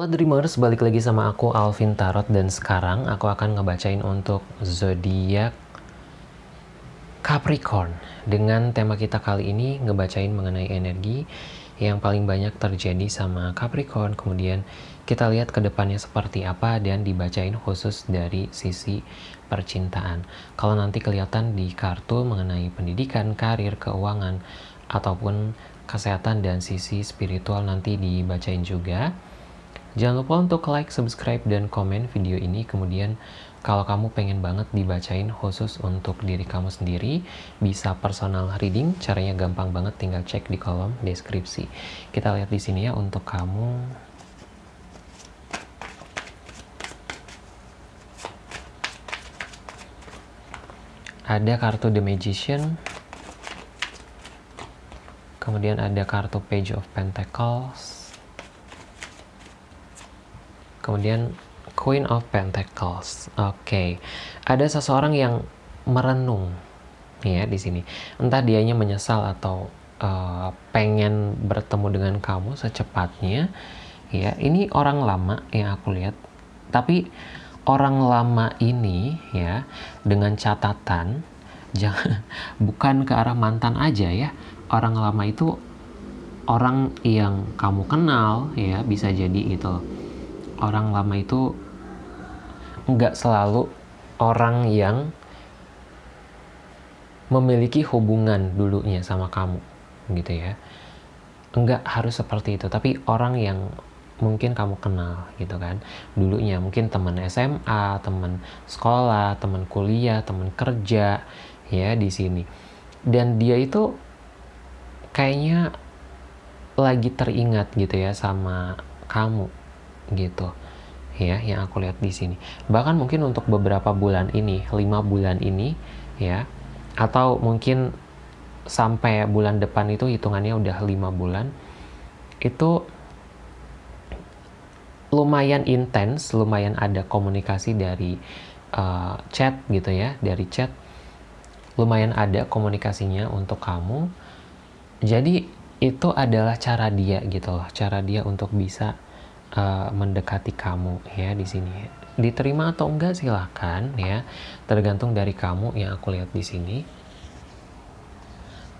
Halo Dreamers, balik lagi sama aku Alvin Tarot dan sekarang aku akan ngebacain untuk zodiak Capricorn. Dengan tema kita kali ini ngebacain mengenai energi yang paling banyak terjadi sama Capricorn. Kemudian kita lihat ke depannya seperti apa dan dibacain khusus dari sisi percintaan. Kalau nanti kelihatan di kartu mengenai pendidikan, karir, keuangan, ataupun kesehatan dan sisi spiritual nanti dibacain juga. Jangan lupa untuk like, subscribe, dan komen video ini. Kemudian kalau kamu pengen banget dibacain khusus untuk diri kamu sendiri, bisa personal reading. Caranya gampang banget, tinggal cek di kolom deskripsi. Kita lihat di sini ya untuk kamu. Ada kartu The Magician. Kemudian ada kartu Page of Pentacles Kemudian Queen of Pentacles. Oke. Okay. Ada seseorang yang merenung ya di sini. Entah dianya menyesal atau uh, pengen bertemu dengan kamu secepatnya. Ya, ini orang lama yang aku lihat. Tapi orang lama ini ya dengan catatan jangan bukan ke arah mantan aja ya. Orang lama itu orang yang kamu kenal ya bisa jadi gitu orang lama itu nggak selalu orang yang memiliki hubungan dulunya sama kamu gitu ya. Nggak harus seperti itu tapi orang yang mungkin kamu kenal gitu kan. Dulunya mungkin teman SMA teman sekolah teman kuliah teman kerja ya di sini. Dan dia itu kayaknya lagi teringat gitu ya sama kamu gitu ya yang aku lihat di sini. Bahkan mungkin untuk beberapa bulan ini lima bulan ini ya atau mungkin sampai bulan depan itu hitungannya udah lima bulan itu lumayan intens lumayan ada komunikasi dari uh, chat gitu ya dari chat. Lumayan ada komunikasinya untuk kamu. Jadi itu adalah cara dia gitu loh cara dia untuk bisa uh, mendekati kamu ya di sini. Diterima atau enggak silahkan ya, tergantung dari kamu yang aku lihat di sini.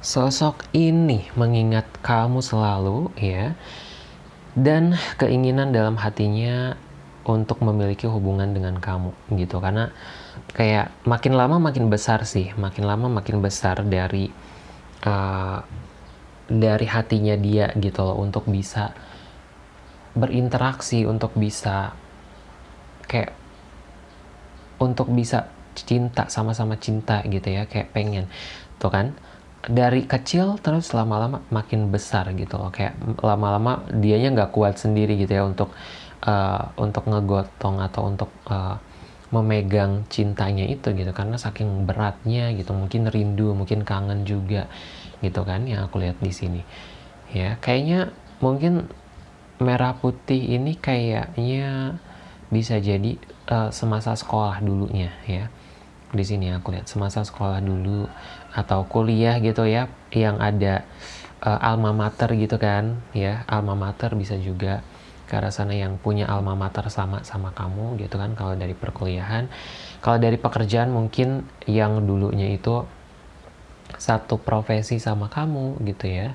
Sosok ini mengingat kamu selalu ya, dan keinginan dalam hatinya untuk memiliki hubungan dengan kamu gitu karena kayak makin lama makin besar sih makin lama makin besar dari uh, dari hatinya dia gitu loh untuk bisa berinteraksi untuk bisa kayak untuk bisa cinta sama-sama cinta gitu ya kayak pengen. Tuh kan? Dari kecil terus lama-lama makin besar gitu loh. Kayak lama-lama dianya nggak kuat sendiri gitu ya untuk uh, untuk ngegotong atau untuk uh, memegang cintanya itu gitu. Karena saking beratnya gitu. Mungkin rindu mungkin kangen juga gitu kan yang aku lihat di sini. Ya kayaknya mungkin merah putih ini kayaknya bisa jadi uh, semasa sekolah dulunya ya. Di sini aku lihat semasa sekolah dulu atau kuliah gitu ya yang ada uh, alma mater gitu kan ya. Alma mater bisa juga ke arah sana yang punya alma mater sama sama kamu gitu kan. Kalau dari perkuliahan kalau dari pekerjaan mungkin yang dulunya itu satu profesi sama kamu gitu ya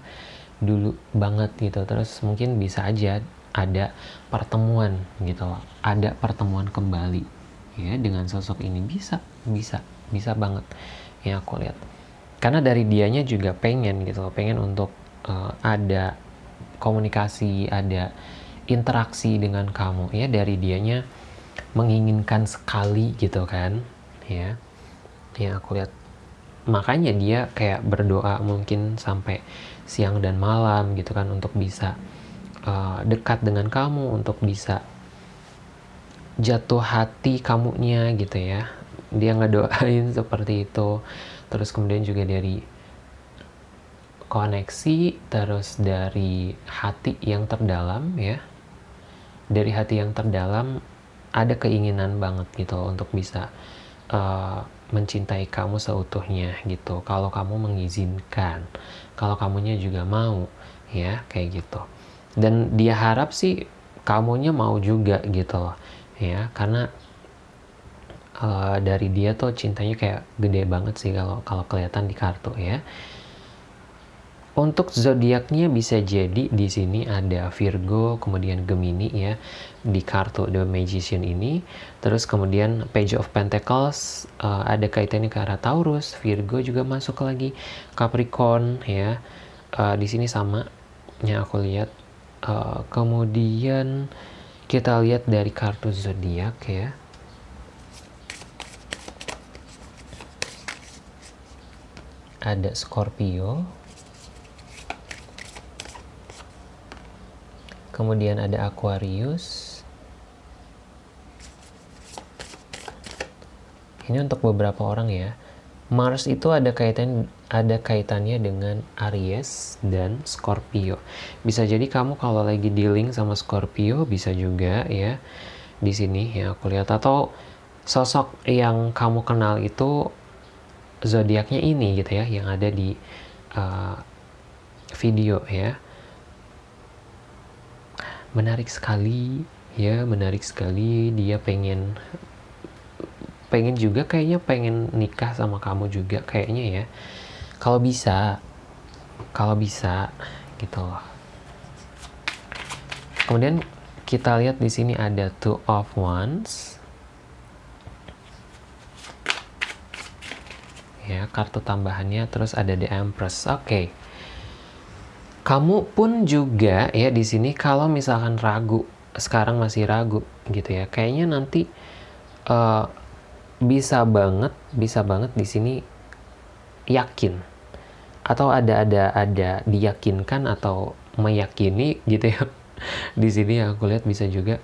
dulu banget gitu. Terus mungkin bisa aja ada pertemuan gitu loh. Ada pertemuan kembali. Ya dengan sosok ini bisa bisa bisa banget ya aku lihat. Karena dari dianya juga pengen gitu loh pengen untuk uh, ada komunikasi ada interaksi dengan kamu. Ya dari dianya menginginkan sekali gitu kan. Ya ya aku lihat. Makanya dia kayak berdoa mungkin sampai siang dan malam gitu kan untuk bisa uh, dekat dengan kamu untuk bisa jatuh hati kamunya gitu ya. Dia ngedoain seperti itu. Terus kemudian juga dari koneksi terus dari hati yang terdalam ya. Dari hati yang terdalam ada keinginan banget gitu untuk bisa uh, mencintai kamu seutuhnya gitu. Kalau kamu mengizinkan kalau kamunya juga mau ya kayak gitu. Dan dia harap sih kamunya mau juga gitu loh ya. Karena uh, dari dia tuh cintanya kayak gede banget sih kalau kalau kelihatan di kartu ya untuk zodiaknya bisa jadi di sini ada Virgo, kemudian Gemini ya di kartu The Magician ini. Terus kemudian Page of Pentacles uh, ada kaitannya ke arah Taurus, Virgo juga masuk lagi, Capricorn ya. Uh, di sini sama yang aku lihat. Uh, kemudian kita lihat dari kartu zodiak ya. Ada Scorpio, kemudian ada Aquarius. Ini untuk beberapa orang ya. Mars itu ada kaitan ada kaitannya dengan Aries dan Scorpio. Bisa jadi kamu kalau lagi dealing sama Scorpio bisa juga ya di sini ya aku lihat. Atau sosok yang kamu kenal itu zodiaknya ini gitu ya yang ada di uh, video ya menarik sekali ya menarik sekali. Dia pengen pengen juga kayaknya pengen nikah sama kamu juga kayaknya ya. Kalau bisa kalau bisa gitu loh. Kemudian kita lihat di sini ada two of wands. Ya kartu tambahannya. Terus ada the empress. Oke. okay kamu pun juga ya di sini kalau misalkan ragu sekarang masih ragu gitu ya. Kayaknya nanti uh, bisa banget bisa banget di sini yakin. Atau ada ada ada diyakinkan atau meyakini gitu ya. Di sini aku lihat bisa juga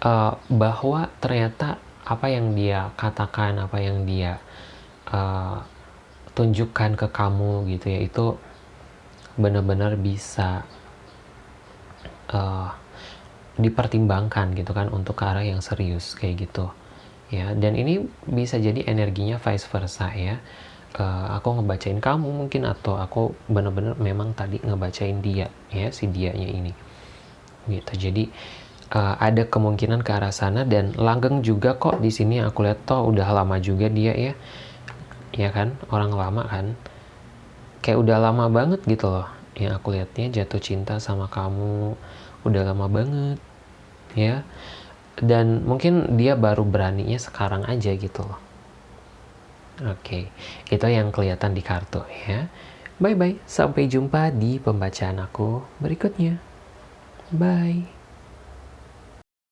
uh, bahwa ternyata apa yang dia katakan apa yang dia uh, tunjukkan ke kamu gitu ya itu benar-benar bisa uh, dipertimbangkan gitu kan untuk ke arah yang serius kayak gitu. Ya dan ini bisa jadi energinya vice versa ya. Uh, aku ngebacain kamu mungkin atau aku benar-benar memang tadi ngebacain dia ya si dianya ini. Gitu. Jadi uh, ada kemungkinan ke arah sana dan langgeng juga kok di sini. Aku lihat toh udah lama juga dia ya. Ya kan? Orang lama kan kayak udah lama banget gitu loh yang aku lihatnya jatuh cinta sama kamu udah lama banget ya. Dan mungkin dia baru beraninya sekarang aja gitu loh. Oke itu yang kelihatan di kartu ya. Bye bye sampai jumpa di pembacaan aku berikutnya. Bye